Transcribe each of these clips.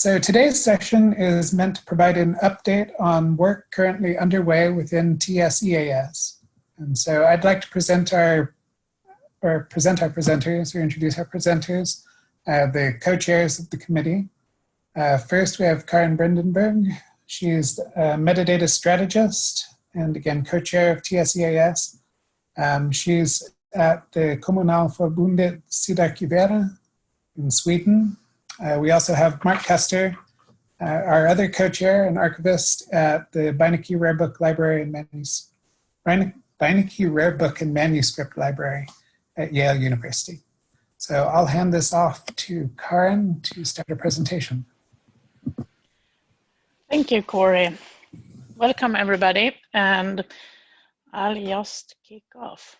So today's session is meant to provide an update on work currently underway within TSEAS. And so I'd like to present our, or present our presenters, or introduce our presenters, uh, the co-chairs of the committee. Uh, first, we have Karin Bredenberg. She is a metadata strategist and again, co-chair of TSEAS. Um, she's at the Kommunalförbundet Sydarkivera in Sweden. Uh, we also have Mark Custer, uh, our other co-chair and archivist at the Beinecke Rare Book Library and Manuscript, Beinecke Rare Book and Manuscript Library at Yale University. So I'll hand this off to Karin to start a presentation. Thank you, Corey. Welcome everybody, and I'll just kick off.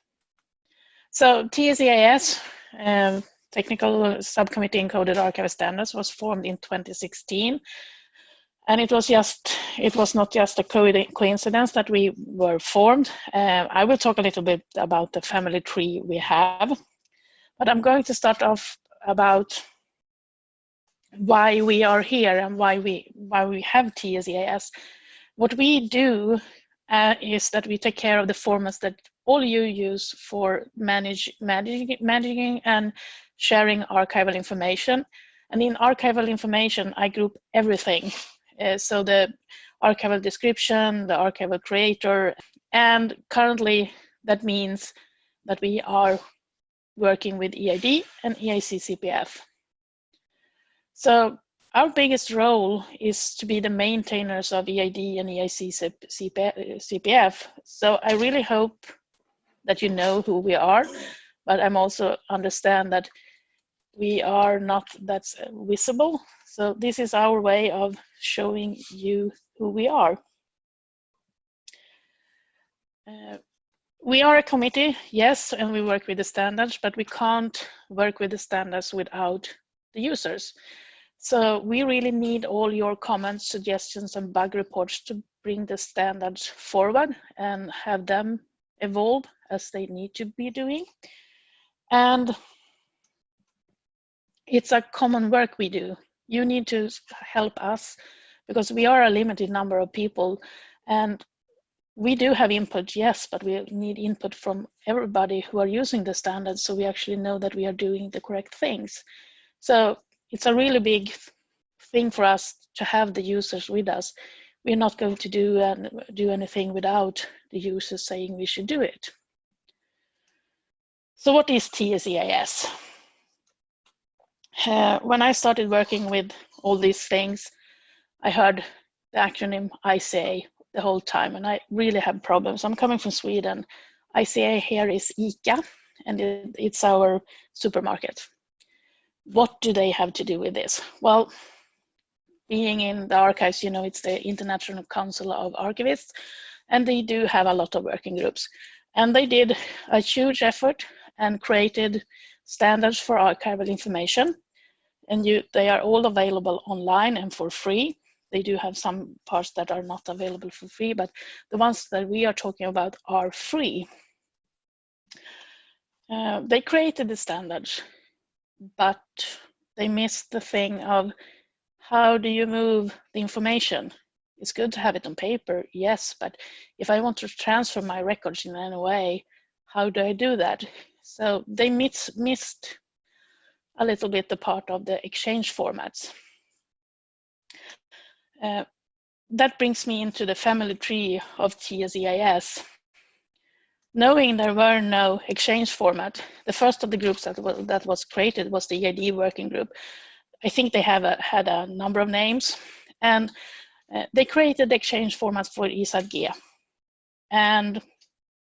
So TSEAS, um, Technical Subcommittee Encoded Archive Standards, was formed in 2016. And it was just, it was not just a coincidence that we were formed. Uh, I will talk a little bit about the family tree we have, but I'm going to start off about why we are here and why we why we have TSEAS. What we do uh, is that we take care of the formats that all you use for manage, managing and sharing archival information. And in archival information, I group everything. Uh, so the archival description, the archival creator, and currently that means that we are working with EAD and EAC CPF. So our biggest role is to be the maintainers of EAD and EAC CPF. So I really hope that you know who we are, but I'm also understand that we are not that visible. So this is our way of showing you who we are. Uh, we are a committee, yes, and we work with the standards, but we can't work with the standards without the users. So we really need all your comments, suggestions, and bug reports to bring the standards forward and have them evolve as they need to be doing. And it's a common work we do. You need to help us because we are a limited number of people and we do have input, yes, but we need input from everybody who are using the standards so we actually know that we are doing the correct things. So it's a really big thing for us to have the users with us. We're not going to do, and do anything without the users saying we should do it. So what is TSEAS? Uh, when I started working with all these things, I heard the acronym ICA the whole time and I really have problems. I'm coming from Sweden. ICA here is ICA and it, it's our supermarket what do they have to do with this? Well, being in the archives, you know, it's the International Council of Archivists, and they do have a lot of working groups. And they did a huge effort and created standards for archival information. And you, they are all available online and for free. They do have some parts that are not available for free, but the ones that we are talking about are free. Uh, they created the standards but they missed the thing of how do you move the information? It's good to have it on paper, yes, but if I want to transfer my records in any way, how do I do that? So they miss, missed a little bit the part of the exchange formats. Uh, that brings me into the family tree of TSEAS knowing there were no exchange format, the first of the groups that was, that was created was the EAD working group. I think they have a, had a number of names and uh, they created the exchange formats for ISAD(G) and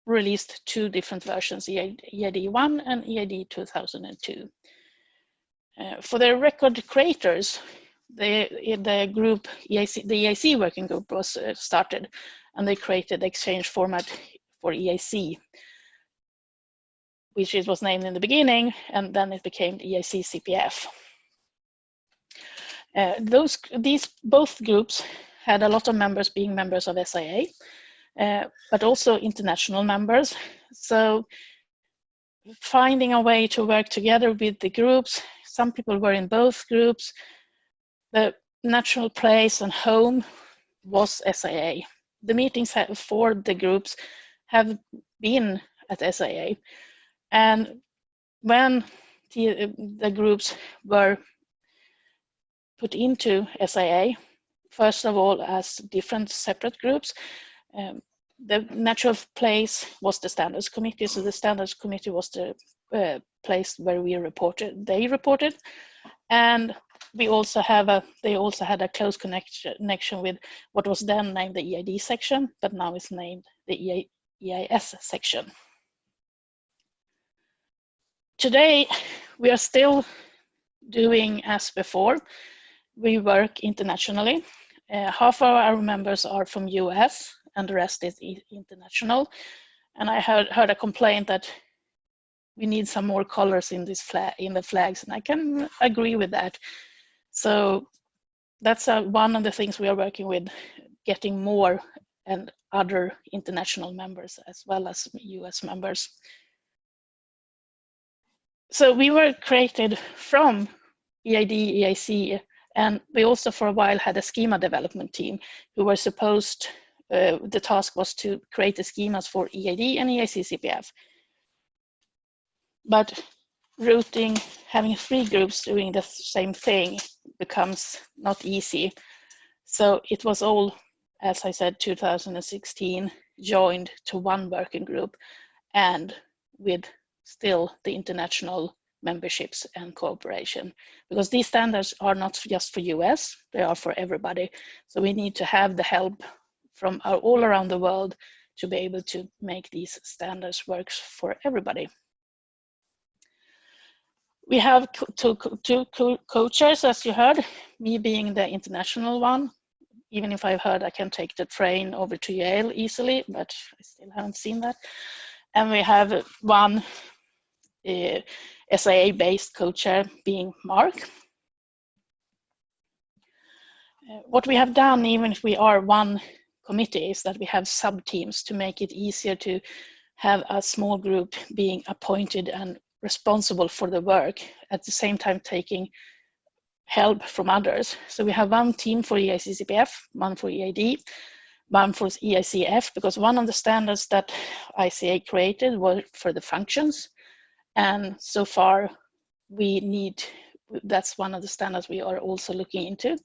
released two different versions, EAD 1 and EAD 2002. Uh, for the record creators, the, the group, EAC, the EAC working group was uh, started and they created the exchange format for EAC, which it was named in the beginning, and then it became EAC CPF. Uh, those, these both groups had a lot of members being members of SAA, uh, but also international members. So finding a way to work together with the groups, some people were in both groups. The natural place and home was SAA. The meetings for the groups have been at SAA. And when the, the groups were put into SAA, first of all as different separate groups, um, the natural place was the standards committee. So the standards committee was the uh, place where we reported, they reported. And we also have a, they also had a close connection, connection with what was then named the EAD section, but now is named the EAS section. Today, we are still doing as before. We work internationally. Uh, half of our members are from US and the rest is international. And I heard, heard a complaint that we need some more colors in this flag in the flags, and I can agree with that. So that's uh, one of the things we are working with, getting more and other international members as well as US members. So we were created from EAD, EAC, and we also for a while had a schema development team who were supposed, uh, the task was to create the schemas for EAD and EAC CPF. But routing, having three groups doing the same thing becomes not easy. So it was all, as I said, 2016, joined to one working group and with still the international memberships and cooperation because these standards are not just for US, they are for everybody. So we need to have the help from all around the world to be able to make these standards work for everybody. We have two, two co-chairs, as you heard, me being the international one. Even if I've heard I can take the train over to Yale easily, but I still haven't seen that. And we have one uh, SAA-based co-chair being Mark. Uh, what we have done, even if we are one committee, is that we have sub-teams to make it easier to have a small group being appointed and responsible for the work, at the same time taking help from others. So we have one team for EAC-CPF, one for EAD, one for EAC-F, because one of the standards that ICA created was for the functions. And so far we need, that's one of the standards we are also looking into.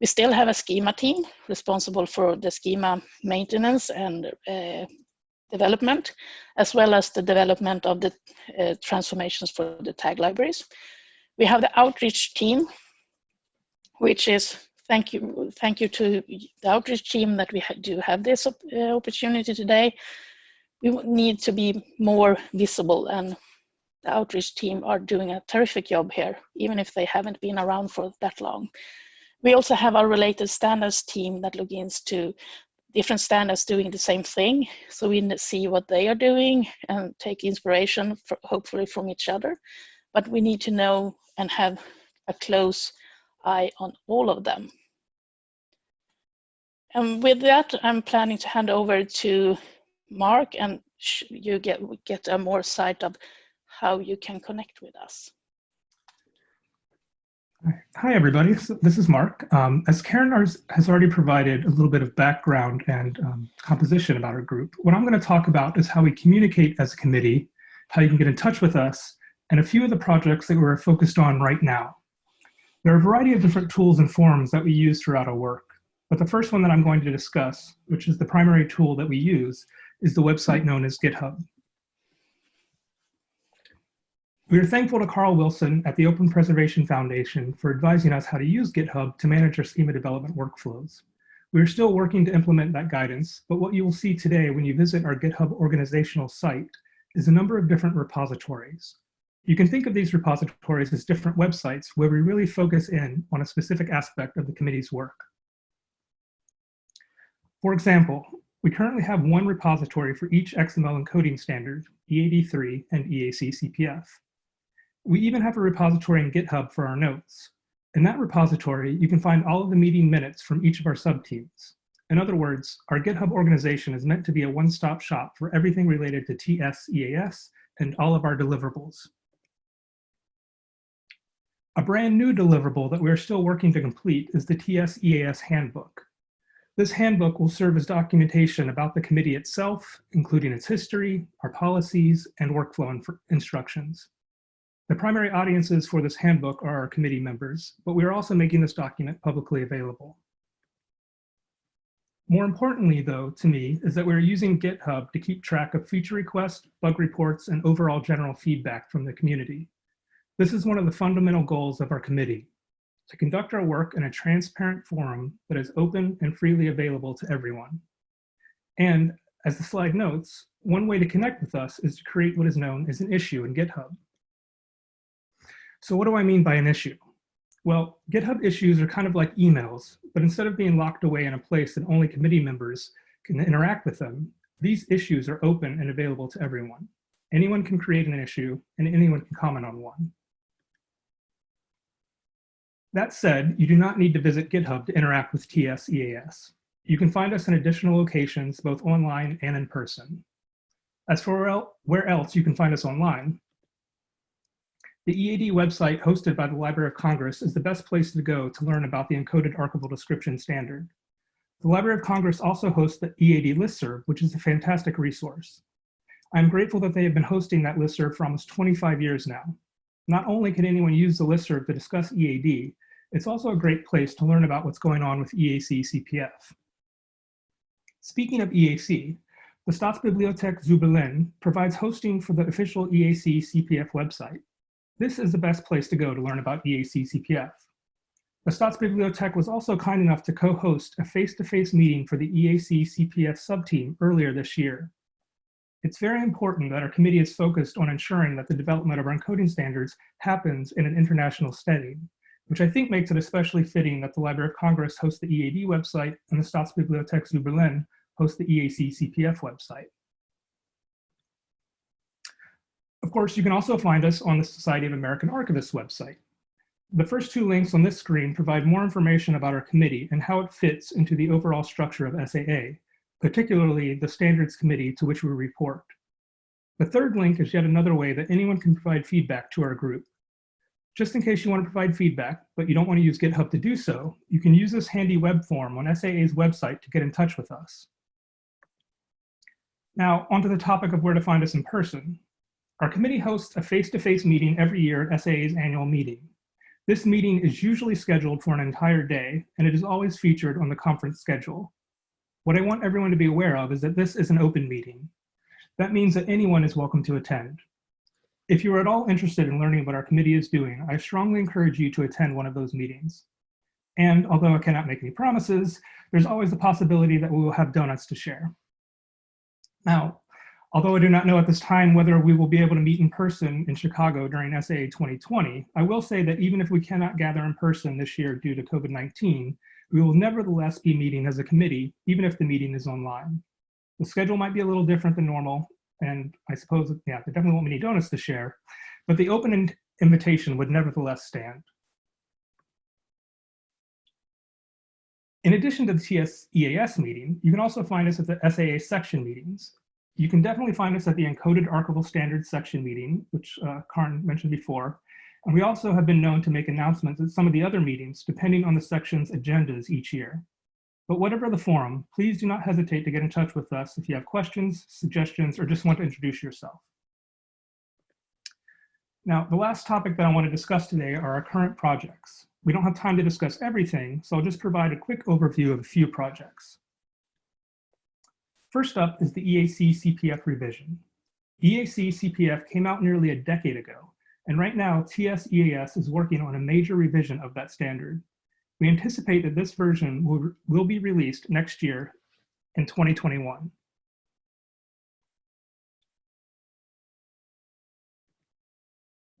We still have a schema team responsible for the schema maintenance and uh, development, as well as the development of the uh, transformations for the tag libraries. We have the outreach team, which is thank you thank you to the outreach team that we ha do have this op uh, opportunity today. We need to be more visible and the outreach team are doing a terrific job here, even if they haven't been around for that long. We also have our related standards team that look into different standards doing the same thing. So we see what they are doing and take inspiration, for, hopefully from each other. But we need to know and have a close eye on all of them. And with that, I'm planning to hand over to Mark and you get, get a more sight of how you can connect with us. Hi, everybody. This is Mark. Um, as Karin has already provided a little bit of background and um, composition about our group, what I'm going to talk about is how we communicate as a committee, how you can get in touch with us, and a few of the projects that we're focused on right now. There are a variety of different tools and forms that we use throughout our work, but the first one that I'm going to discuss, which is the primary tool that we use, is the website known as GitHub. We are thankful to Carl Wilson at the Open Preservation Foundation for advising us how to use GitHub to manage our schema development workflows. We are still working to implement that guidance, but what you will see today when you visit our GitHub organizational site is a number of different repositories. You can think of these repositories as different websites where we really focus in on a specific aspect of the committee's work. For example, we currently have one repository for each XML encoding standard, EAD3 and EAC CPF. We even have a repository in GitHub for our notes. In that repository, you can find all of the meeting minutes from each of our subteams. In other words, our GitHub organization is meant to be a one-stop shop for everything related to TSEAS and all of our deliverables. A brand new deliverable that we're still working to complete is the TS-EAS handbook. This handbook will serve as documentation about the committee itself, including its history, our policies, and workflow instructions. The primary audiences for this handbook are our committee members, but we are also making this document publicly available. More importantly, though, to me, is that we're using GitHub to keep track of feature requests, bug reports, and overall general feedback from the community. This is one of the fundamental goals of our committee, to conduct our work in a transparent forum that is open and freely available to everyone. And as the slide notes, one way to connect with us is to create what is known as an issue in GitHub. So what do I mean by an issue? Well, GitHub issues are kind of like emails, but instead of being locked away in a place that only committee members can interact with them, these issues are open and available to everyone. Anyone can create an issue and anyone can comment on one. That said, you do not need to visit GitHub to interact with TS-EAS. You can find us in additional locations, both online and in person. As for where else you can find us online, the EAD website hosted by the Library of Congress is the best place to go to learn about the encoded archival description standard. The Library of Congress also hosts the EAD listserv, which is a fantastic resource. I'm grateful that they have been hosting that listserv for almost 25 years now. Not only can anyone use the listserv to discuss EAD, it's also a great place to learn about what's going on with EAC CPF. Speaking of EAC, the Staatsbibliothek zu Berlin provides hosting for the official EAC CPF website. This is the best place to go to learn about EAC CPF. The Staatsbibliothek was also kind enough to co-host a face-to-face meeting for the EAC CPF subteam earlier this year. It's very important that our committee is focused on ensuring that the development of our encoding standards happens in an international setting, which I think makes it especially fitting that the Library of Congress hosts the EAD website and the Staatsbibliothek zu Berlin hosts the EAC CPF website. Of course, you can also find us on the Society of American Archivists website. The first two links on this screen provide more information about our committee and how it fits into the overall structure of SAA, particularly the standards committee to which we report. The third link is yet another way that anyone can provide feedback to our group. Just in case you want to provide feedback, but you don't want to use GitHub to do so, you can use this handy web form on SAA's website to get in touch with us. Now, onto the topic of where to find us in person. Our committee hosts a face-to-face -face meeting every year at SAA's annual meeting. This meeting is usually scheduled for an entire day, and it is always featured on the conference schedule. What I want everyone to be aware of is that this is an open meeting. That means that anyone is welcome to attend. If you are at all interested in learning what our committee is doing, I strongly encourage you to attend one of those meetings. And although I cannot make any promises, there's always the possibility that we will have donuts to share. Now, Although I do not know at this time whether we will be able to meet in person in Chicago during SAA 2020, I will say that even if we cannot gather in person this year due to COVID-19, we will nevertheless be meeting as a committee, even if the meeting is online. The schedule might be a little different than normal, and I suppose, yeah, there definitely won't be any donuts to share, but the open invitation would nevertheless stand. In addition to the TS-EAS meeting, you can also find us at the SAA section meetings. You can definitely find us at the Encoded Archival Standards section meeting, which uh, Karin mentioned before. And we also have been known to make announcements at some of the other meetings, depending on the section's agendas each year. But whatever the forum, please do not hesitate to get in touch with us if you have questions, suggestions, or just want to introduce yourself. Now, the last topic that I want to discuss today are our current projects. We don't have time to discuss everything, so I'll just provide a quick overview of a few projects. First up is the EAC CPF revision. EAC CPF came out nearly a decade ago, and right now TS-EAS is working on a major revision of that standard. We anticipate that this version will, will be released next year in 2021.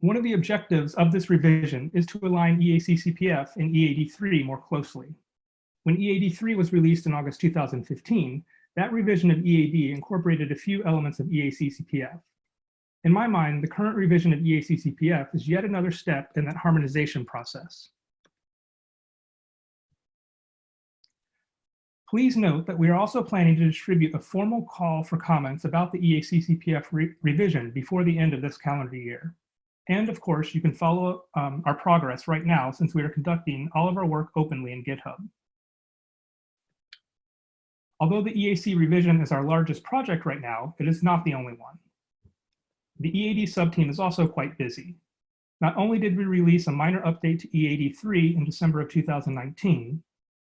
One of the objectives of this revision is to align EAC CPF and EAD3 more closely. When EAD3 was released in August 2015, that revision of EAD incorporated a few elements of EAC-CPF. In my mind, the current revision of EAC-CPF is yet another step in that harmonization process. Please note that we are also planning to distribute a formal call for comments about the EAC-CPF re revision before the end of this calendar year. And of course, you can follow um, our progress right now since we are conducting all of our work openly in GitHub. Although the EAC revision is our largest project right now, it is not the only one. The EAD subteam is also quite busy. Not only did we release a minor update to EAD3 in December of 2019,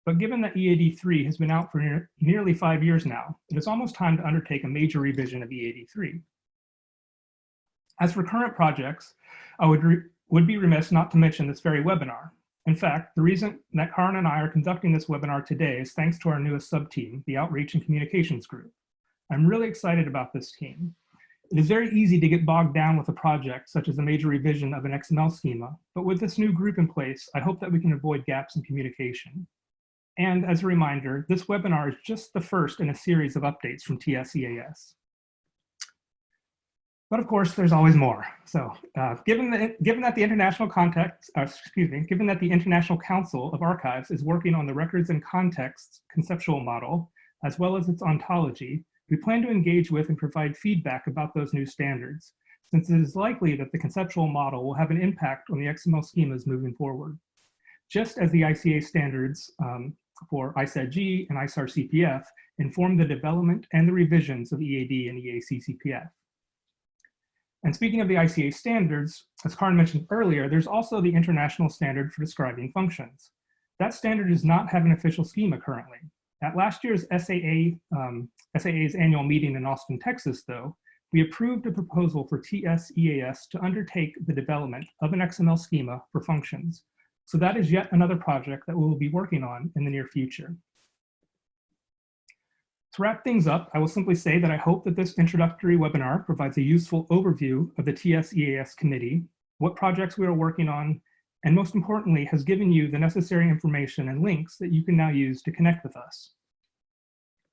but given that EAD3 has been out for near, nearly five years now, it is almost time to undertake a major revision of EAD3. As for current projects, I would, would be remiss not to mention this very webinar. In fact, the reason that Karin and I are conducting this webinar today is thanks to our newest sub-team, the Outreach and Communications Group. I'm really excited about this team. It is very easy to get bogged down with a project such as a major revision of an XML schema, but with this new group in place, I hope that we can avoid gaps in communication. And as a reminder, this webinar is just the first in a series of updates from TSEAS. But of course, there's always more. So uh, given, the, given that the international context, uh, excuse me, given that the International Council of Archives is working on the records and contexts conceptual model, as well as its ontology, we plan to engage with and provide feedback about those new standards, since it is likely that the conceptual model will have an impact on the XML schemas moving forward. Just as the ICA standards um, for ISAD(G) and ISAAR CPF inform the development and the revisions of EAD and EAC CPF. And speaking of the ICA standards, as Karin mentioned earlier, there's also the international standard for describing functions. That standard does not have an official schema currently. At last year's SAA, um, SAA's annual meeting in Austin, Texas, though, we approved a proposal for TSEAS to undertake the development of an XML schema for functions. So that is yet another project that we will be working on in the near future. To wrap things up, I will simply say that I hope that this introductory webinar provides a useful overview of the TSEAS committee, what projects we are working on, and most importantly, has given you the necessary information and links that you can now use to connect with us.